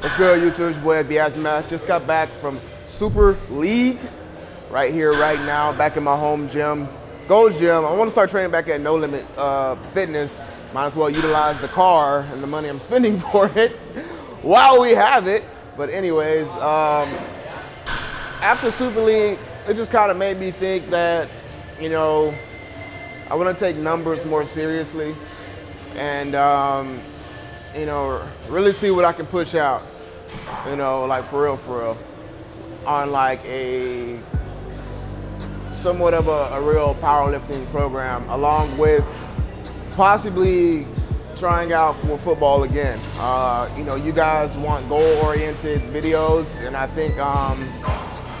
What's good, YouTube? It's boy Aftermath. Just got back from Super League right here, right now, back in my home gym. Gold Gym. I want to start training back at No Limit uh, Fitness. Might as well utilize the car and the money I'm spending for it while we have it. But anyways, um, after Super League, it just kind of made me think that, you know, I want to take numbers more seriously and um, you know, really see what I can push out, you know, like for real, for real, on like a somewhat of a, a real powerlifting program, along with possibly trying out for football again. Uh, you know, you guys want goal-oriented videos, and I think um,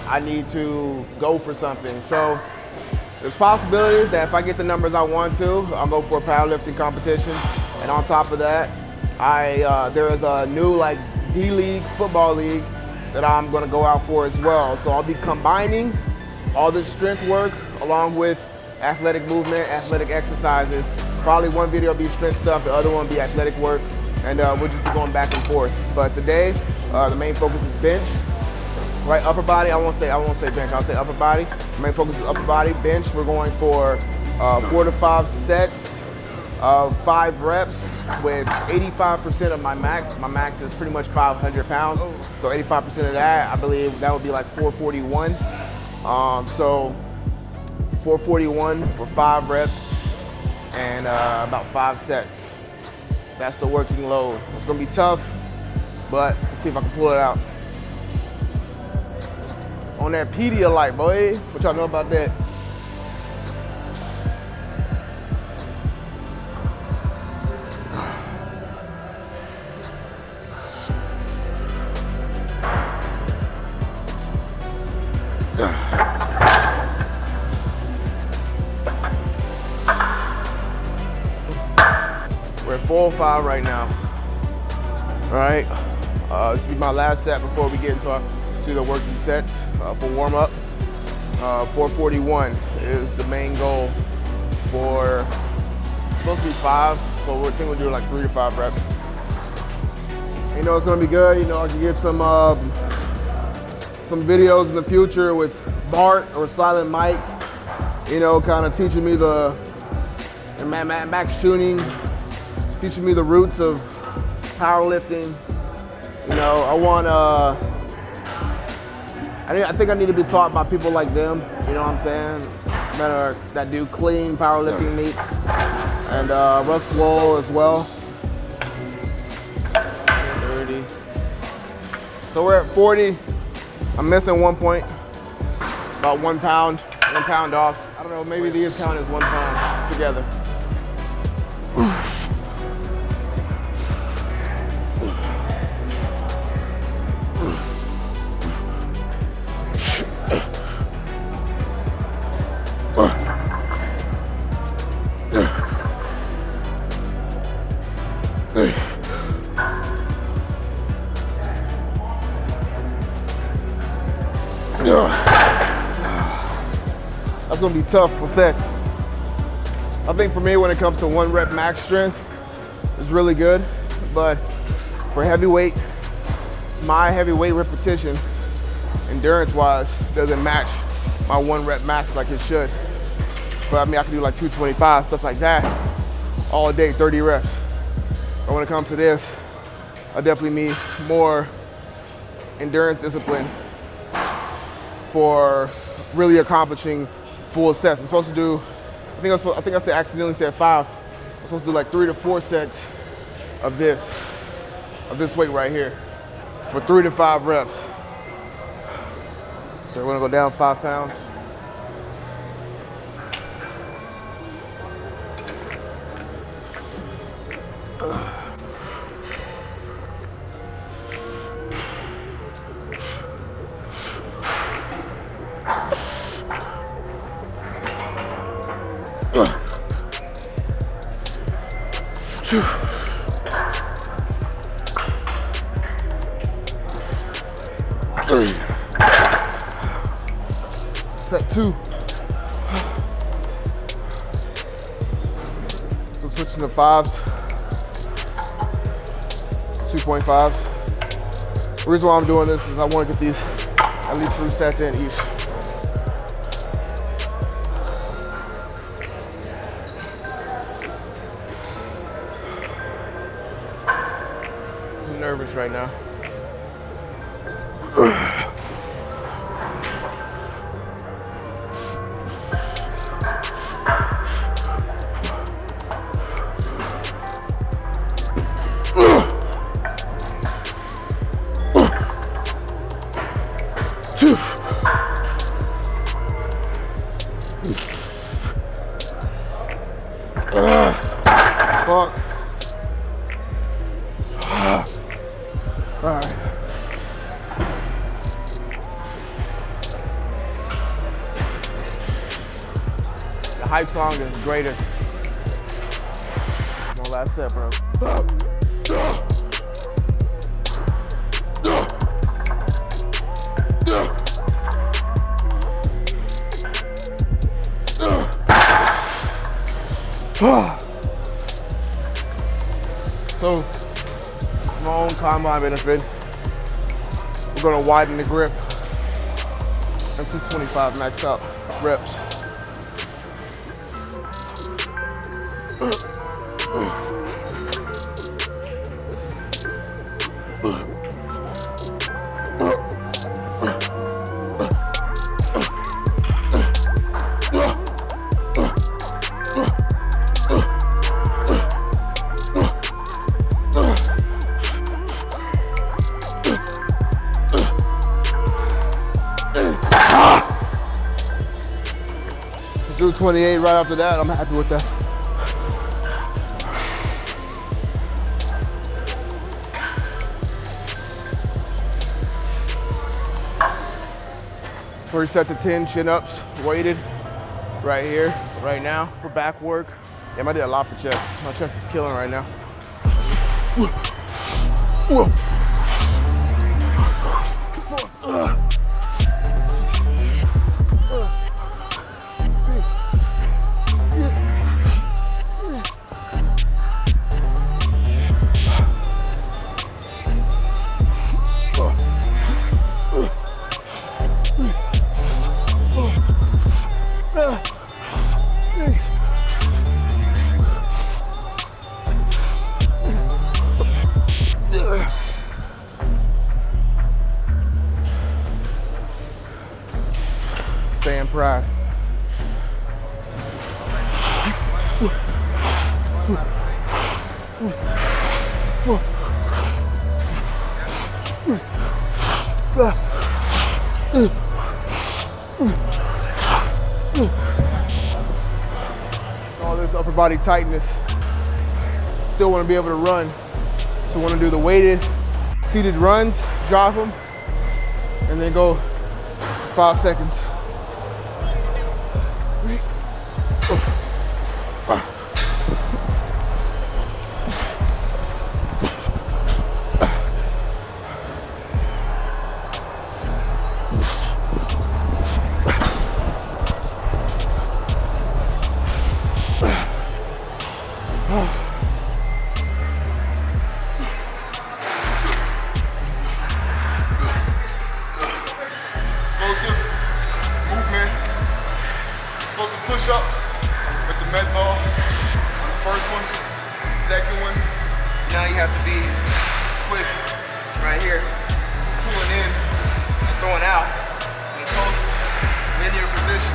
I need to go for something. So there's possibilities that if I get the numbers I want to, I'll go for a powerlifting competition. And on top of that, I uh, there is a new like D League football league that I'm going to go out for as well. So I'll be combining all the strength work along with athletic movement, athletic exercises. Probably one video will be strength stuff, the other one will be athletic work, and uh, we'll just be going back and forth. But today, uh, the main focus is bench. Right, upper body, I won't say I won't say bench, I'll say upper body. The main focus is upper body. Bench, we're going for uh, four to five sets of five reps with 85% of my max. My max is pretty much 500 pounds. So 85% of that, I believe that would be like 441. Um, so 441 for five reps and uh, about five sets. That's the working load. It's gonna be tough, but let's see if I can pull it out. On that Pedialyte, boy. What y'all know about that? We're at 405 right now. All right, uh, this will be my last set before we get into our, to the working sets uh, for warm up. Uh, 441 is the main goal for, supposed to be five, so we're thinking we'll do like three to five reps. You know, it's gonna be good. You know, I can get some um, some videos in the future with Bart or Silent Mike, you know, kind of teaching me the, and Max tuning, teaching me the roots of powerlifting. You know, I want uh, I, I think I need to be taught by people like them. You know what I'm saying? That are that do clean powerlifting meets, and uh, Russ Swole as well. 30. So we're at 40. I'm missing one point, about one pound, one pound off. I don't know, maybe these count as one pound together. That's gonna be tough for sets. I think for me, when it comes to one rep max strength, it's really good. But for heavyweight, my heavyweight repetition, endurance-wise, doesn't match my one rep max like it should. But I mean, I can do like 225, stuff like that, all day, 30 reps. But when it comes to this, I definitely need more endurance discipline for really accomplishing full sets. I'm supposed to do, I think I, supposed, I think I said accidentally said five. I'm supposed to do like three to four sets of this, of this weight right here for three to five reps. So we're gonna go down five pounds. Three. Set two. So switching to fives. 2.5s. The reason why I'm doing this is I want to get these at least three sets in each. Right now. All right. The hype song is greater. My last set, bro. So, combine benefit, we're gonna widen the grip and 225 max out reps. Do 28 right after that, I'm happy with that. First set to 10 chin-ups, weighted, right here, right now, for back work. Damn, I did a lot for chest. My chest is killing right now. Whoa. Stay in pride. All this upper body tightness. Still want to be able to run. So want to do the weighted seated runs, drop them, and then go five seconds. Med ball on the first one, second one. Now you have to be quick right here, pulling in and throwing out in a total linear position.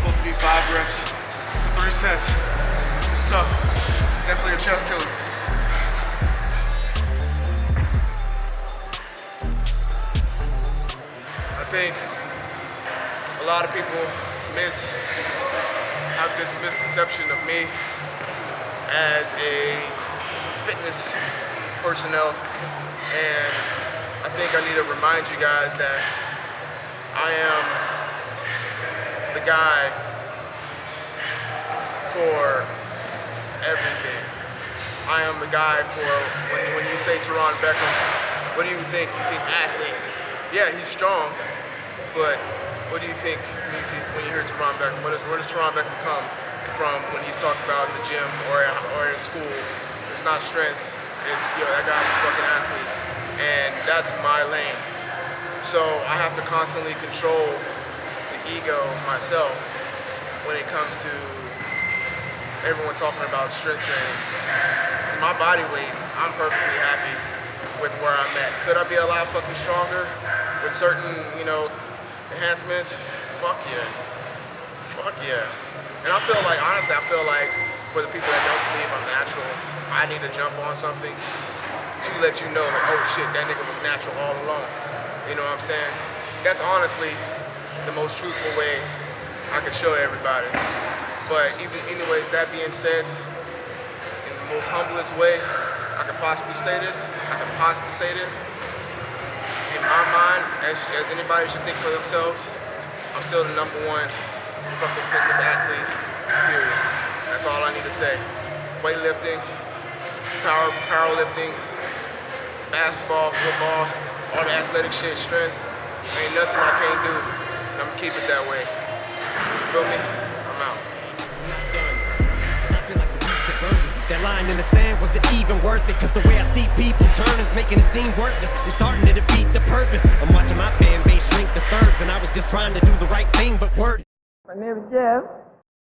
Supposed to be five reps for three sets. It's tough. It's definitely a chest killer. I think a lot of people miss, this misconception of me as a fitness personnel. And I think I need to remind you guys that I am the guy for everything. I am the guy for when, when you say Teron Beckham, what do you think? You think athlete. Yeah, he's strong, but what do you think when you, see, when you hear Teron Beckham? What is, where does Teron Beckham come from when he's talked about in the gym or, or in school? It's not strength. It's, yo, that guy's a fucking athlete. and that's my lane. So I have to constantly control the ego myself when it comes to everyone talking about strength training. For my body weight, I'm perfectly happy with where I'm at. Could I be a lot fucking stronger with certain, you know, enhancements? Fuck yeah. Fuck yeah. And I feel like, honestly, I feel like for the people that don't believe I'm natural, I need to jump on something to let you know, like, oh shit, that nigga was natural all along. You know what I'm saying? That's honestly the most truthful way I could show everybody. But even anyways, that being said, in the most humblest way I could possibly say this, I could possibly say this. My mind, as, as anybody should think for themselves, I'm still the number one fucking fitness athlete, period. That's all I need to say. Weightlifting, power, powerlifting, basketball, football, all the athletic shit, strength, ain't nothing I can't do. And I'm gonna keep it that way. You feel me? Line in the sand, was it even worth it? Cause the way I see people turn is making it seem worthless. It's starting to defeat the purpose. I'm watching my fan base shrink to thirds, and I was just trying to do the right thing, but word. My name is Jeff.